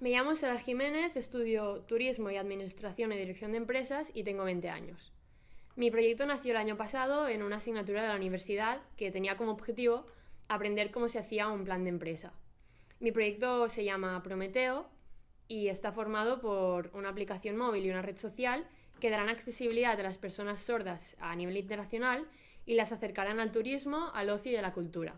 Me llamo Sara Jiménez, estudio Turismo y Administración y Dirección de Empresas y tengo 20 años. Mi proyecto nació el año pasado en una asignatura de la universidad que tenía como objetivo aprender cómo se hacía un plan de empresa. Mi proyecto se llama Prometeo y está formado por una aplicación móvil y una red social que darán accesibilidad a las personas sordas a nivel internacional y las acercarán al turismo, al ocio y a la cultura.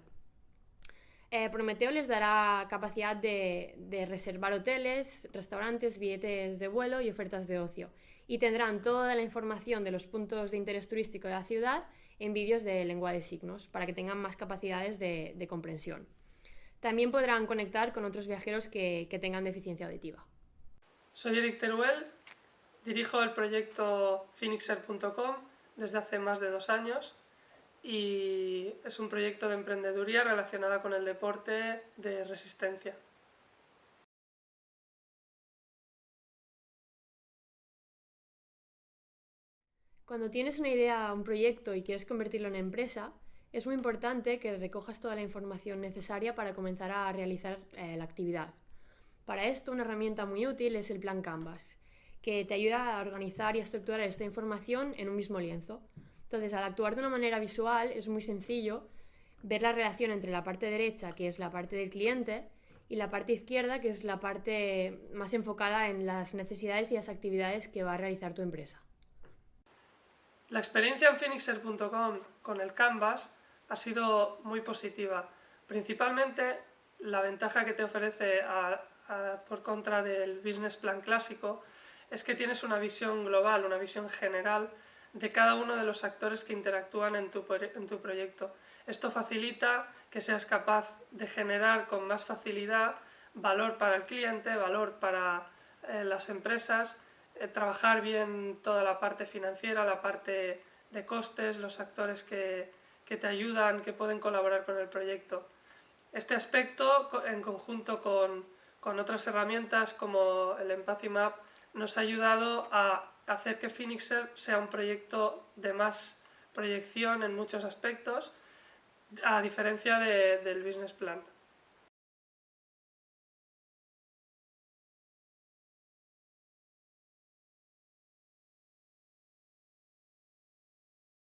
Eh, Prometeo les dará capacidad de, reservar hoteles, restaurantes, billetes de vuelo y ofertas de ocio. Y tendrán toda la información de los puntos de interés turístico de la ciudad en vídeos de lengua de signos para que tengan más capacidades de, comprensión. También podrán conectar con otros viajeros que, que tengan deficiencia auditiva. Soy Eric Teruel, dirijo el proyecto phoenixer.com desde hace más de dos años y es un proyecto de emprendeduría relacionada con el deporte de resistencia. Cuando tienes una idea, un proyecto y quieres convertirlo en empresa, es muy importante que recojas toda la información necesaria para comenzar a realizar eh, la actividad. Para esto, una herramienta muy útil es el plan Canvas, que te ayuda a organizar y a estructurar esta información en un mismo lienzo. Entonces, al actuar de una manera visual es muy sencillo ver la relación entre la parte derecha, que es la parte del cliente, y la parte izquierda, que es la parte más enfocada en las necesidades y las actividades que va a realizar tu empresa. La experiencia en phoenixer.com con el Canvas ha sido muy positiva. Principalmente la ventaja que te ofrece por contra del business plan clásico es que tienes una visión global, una visión general de cada uno de los actores que interactúan en tu, proyecto. Esto facilita que seas capaz de generar con más facilidad valor para el cliente, valor para eh, las empresas, eh, trabajar bien toda la parte financiera, la parte de costes, los actores que, te ayudan, que pueden colaborar con el proyecto. Este aspecto, en conjunto con, con otras herramientas como el Empathy Map, nos ha ayudado a hacer que Phoenixer sea un proyecto de más proyección en muchos aspectos, a diferencia del business plan.